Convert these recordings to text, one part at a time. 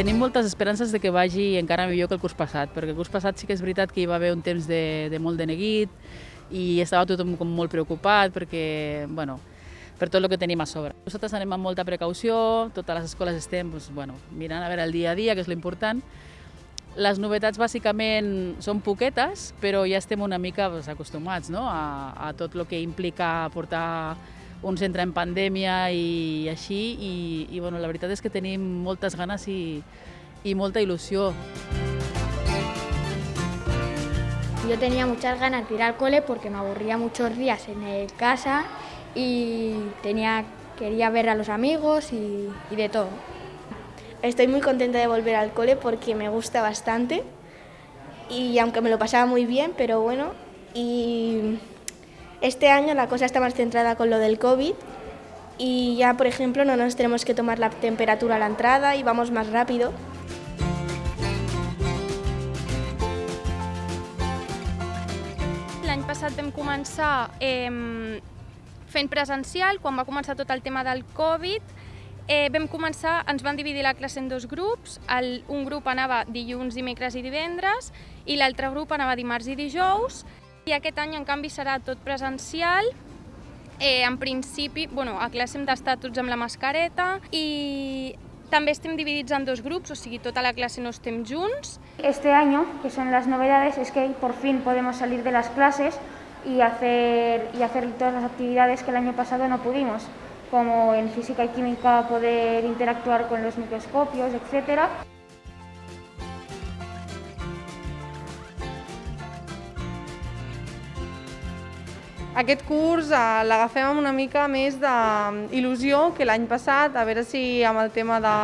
Tenim moltes esperances de que vagi encara millor que el curs passat, perquè el curs passat sí que és veritat que hi va haver un temps de, de molt de neguit i estava tothom com molt preocupat perquè, bueno, per tot el que tenim a sobre. Nosaltres anem amb molta precaució, totes les escoles estem doncs, bueno, mirant a veure el dia a dia, que és l'important. Les novetats bàsicament són poquetes, però ja estem una mica doncs, acostumats no? a, a tot el que implica portar un centre en pandèmia i així, i, i bueno, la veritat és que tenim moltes ganes i, i molta il·lusió. Yo tenía muchas ganas de ir al cole porque me aburría muchos días en el casa y tenía, quería ver a los amigos y, y de todo. Estoy muy contenta de volver al cole porque me gusta bastante y aunque me lo pasaba muy bien, pero bueno, y este año la cosa está más centrada con lo del COVID y ya, por ejemplo, no nos tenemos que tomar la temperatura a la entrada y vamos más rápido. L'any passat vam començar eh, fent presencial, quan va començar tot el tema del Covid, eh, vam començar, ens van dividir la classe en dos grups, el, un grup anava dilluns, dimecres i divendres, i l'altre grup anava dimarts i dijous, i aquest any, en canvi, serà tot presencial, eh, en principi, bueno, a classe hem d'estar tots amb la mascareta i també estem dividits en dos grups, o sigui, tota la clase no estem junts. Este año, que son las novedades, es que por fin podemos salir de las clases y hacer, y hacer todas las actividades que el año pasado no pudimos, como en física y química poder interactuar con los microscopios, etc. Aquest curs eh, l'agafem amb una mica més d'il·lusió que l'any passat, a veure si amb el tema de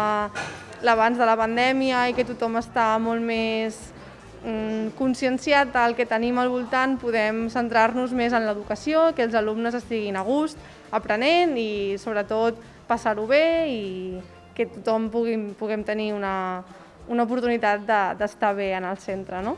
l'abans de la pandèmia i que tothom està molt més mm, conscienciat del que tenim al voltant, podem centrar-nos més en l'educació, que els alumnes estiguin a gust aprenent i sobretot passar-ho bé i que tothom puguem, puguem tenir una, una oportunitat d'estar bé en el centre. No?